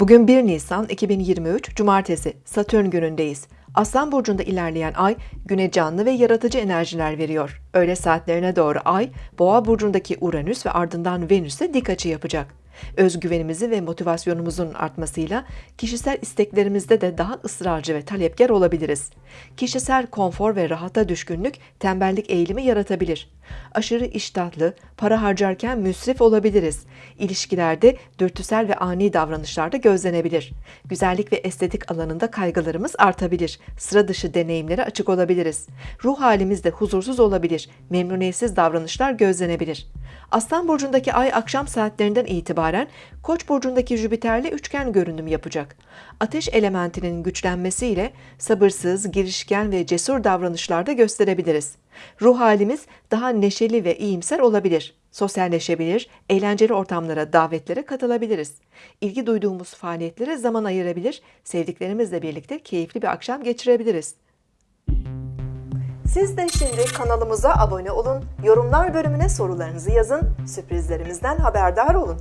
Bugün 1 Nisan 2023 Cumartesi Satürn günündeyiz. Aslan burcunda ilerleyen ay güne canlı ve yaratıcı enerjiler veriyor. Öğle saatlerine doğru ay Boğa burcundaki Uranüs ve ardından Venüs'e dik açı yapacak. Özgüvenimizi ve motivasyonumuzun artmasıyla kişisel isteklerimizde de daha ısrarcı ve talepkar olabiliriz. Kişisel konfor ve rahata düşkünlük tembellik eğilimi yaratabilir. Aşırı iştahlı, para harcarken müsrif olabiliriz. İlişkilerde dürtüsel ve ani davranışlarda gözlenebilir. Güzellik ve estetik alanında kaygılarımız artabilir. Sıra dışı deneyimlere açık olabiliriz. Ruh halimiz de huzursuz olabilir. Memnuniyetsiz davranışlar gözlenebilir. Aslan burcundaki ay akşam saatlerinden itibaren Koç burcundaki Jüpiter'le üçgen görünüm yapacak. Ateş elementinin güçlenmesiyle sabırsız, girişken ve cesur davranışlarda gösterebiliriz. Ruh halimiz daha neşeli ve iyimser olabilir. Sosyalleşebilir, eğlenceli ortamlara, davetlere katılabiliriz. İlgi duyduğumuz faaliyetlere zaman ayırabilir, sevdiklerimizle birlikte keyifli bir akşam geçirebiliriz. Siz de şimdi kanalımıza abone olun, yorumlar bölümüne sorularınızı yazın, sürprizlerimizden haberdar olun.